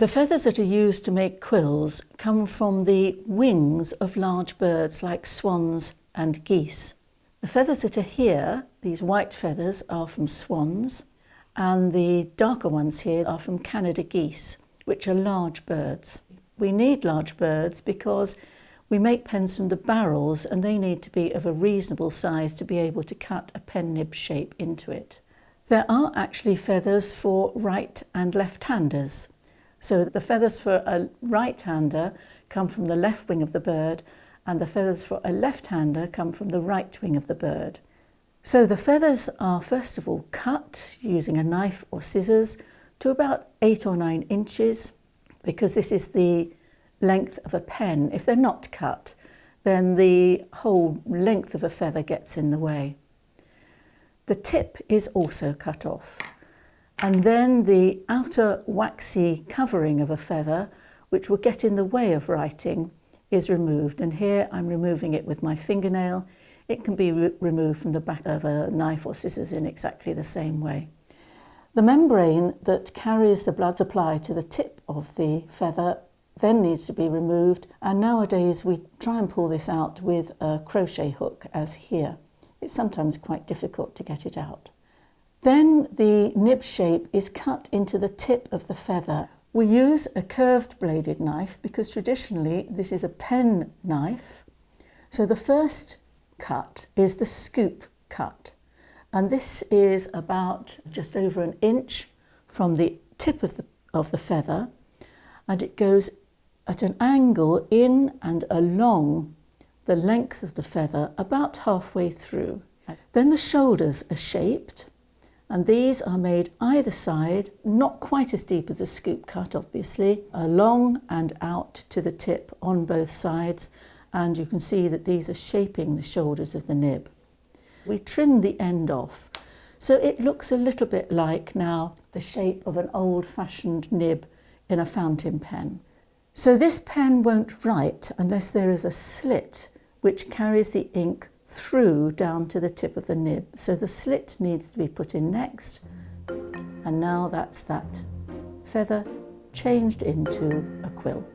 The feathers that are used to make quills come from the wings of large birds like swans and geese. The feathers that are here, these white feathers, are from swans, and the darker ones here are from Canada geese, which are large birds. We need large birds because we make pens from the barrels and they need to be of a reasonable size to be able to cut a pen nib shape into it. There are actually feathers for right and left-handers. So the feathers for a right-hander come from the left wing of the bird and the feathers for a left-hander come from the right wing of the bird. So the feathers are first of all cut using a knife or scissors to about eight or nine inches because this is the length of a pen. If they're not cut, then the whole length of a feather gets in the way. The tip is also cut off. And then the outer waxy covering of a feather, which will get in the way of writing, is removed. And here I'm removing it with my fingernail. It can be re removed from the back of a knife or scissors in exactly the same way. The membrane that carries the blood supply to the tip of the feather then needs to be removed and nowadays we try and pull this out with a crochet hook as here. It's sometimes quite difficult to get it out. Then the nib shape is cut into the tip of the feather. We use a curved bladed knife because traditionally this is a pen knife. So the first cut is the scoop cut and this is about just over an inch from the tip of the, of the feather and it goes at an angle in and along the length of the feather about halfway through. Then the shoulders are shaped and these are made either side, not quite as deep as a scoop cut obviously, along and out to the tip on both sides and you can see that these are shaping the shoulders of the nib. We trim the end off so it looks a little bit like now the shape of an old-fashioned nib in a fountain pen. So this pen won't write unless there is a slit which carries the ink through down to the tip of the nib. So the slit needs to be put in next. And now that's that feather changed into a quill.